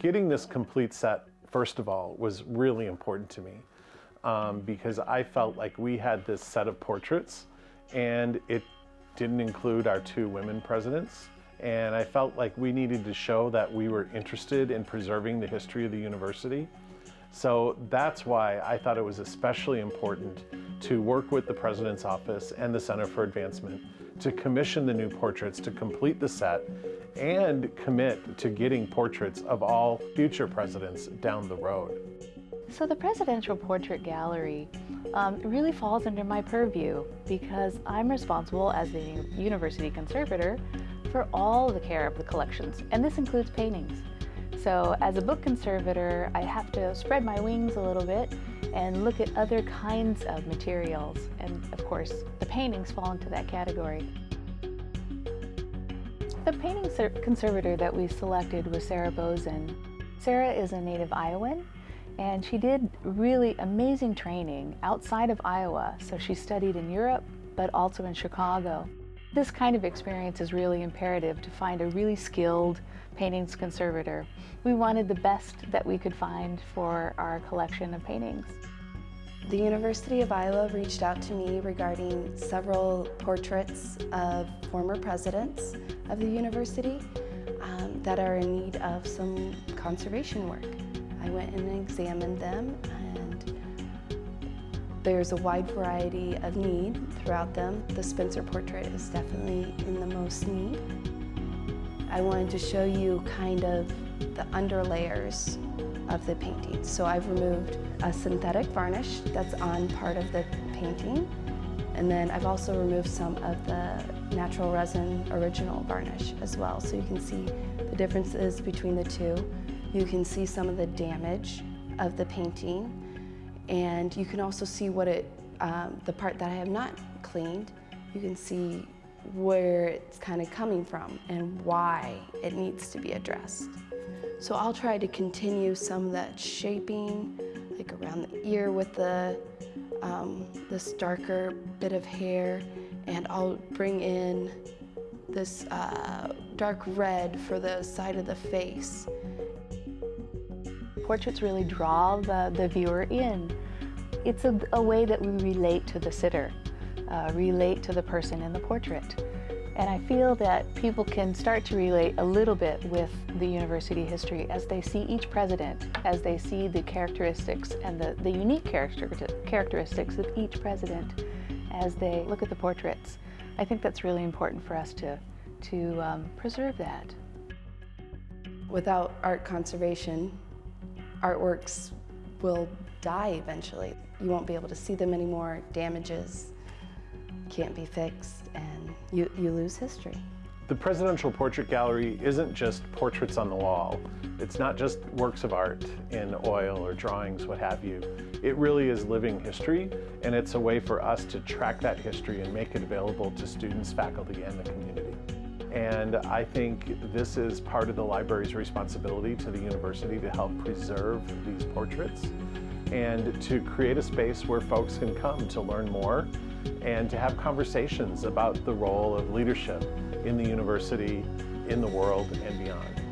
Getting this complete set, first of all, was really important to me um, because I felt like we had this set of portraits and it didn't include our two women presidents. And I felt like we needed to show that we were interested in preserving the history of the university. So that's why I thought it was especially important to work with the President's Office and the Center for Advancement to commission the new portraits to complete the set and commit to getting portraits of all future presidents down the road. So the Presidential Portrait Gallery um, really falls under my purview because I'm responsible as the university conservator for all the care of the collections, and this includes paintings. So as a book conservator, I have to spread my wings a little bit and look at other kinds of materials. And of course, the paintings fall into that category. The painting conservator that we selected was Sarah Bozen. Sarah is a native Iowan and she did really amazing training outside of Iowa. So she studied in Europe, but also in Chicago. This kind of experience is really imperative to find a really skilled paintings conservator. We wanted the best that we could find for our collection of paintings. The University of Iowa reached out to me regarding several portraits of former presidents of the university um, that are in need of some conservation work. I went and examined them there's a wide variety of need throughout them. The Spencer portrait is definitely in the most need. I wanted to show you kind of the underlayers of the painting. So I've removed a synthetic varnish that's on part of the painting. And then I've also removed some of the natural resin original varnish as well. So you can see the differences between the two. You can see some of the damage of the painting and you can also see what it, um, the part that I have not cleaned, you can see where it's kind of coming from and why it needs to be addressed. So I'll try to continue some of that shaping, like around the ear with the um, this darker bit of hair, and I'll bring in this uh, dark red for the side of the face. Portraits really draw the, the viewer in. It's a, a way that we relate to the sitter, uh, relate to the person in the portrait. And I feel that people can start to relate a little bit with the university history as they see each president, as they see the characteristics and the, the unique character, characteristics of each president as they look at the portraits. I think that's really important for us to, to um, preserve that. Without art conservation, artworks will die eventually. You won't be able to see them anymore, damages can't be fixed, and you, you lose history. The Presidential Portrait Gallery isn't just portraits on the wall. It's not just works of art in oil or drawings, what have you. It really is living history, and it's a way for us to track that history and make it available to students, faculty, and the community. And I think this is part of the library's responsibility to the university to help preserve these portraits and to create a space where folks can come to learn more and to have conversations about the role of leadership in the university, in the world, and beyond.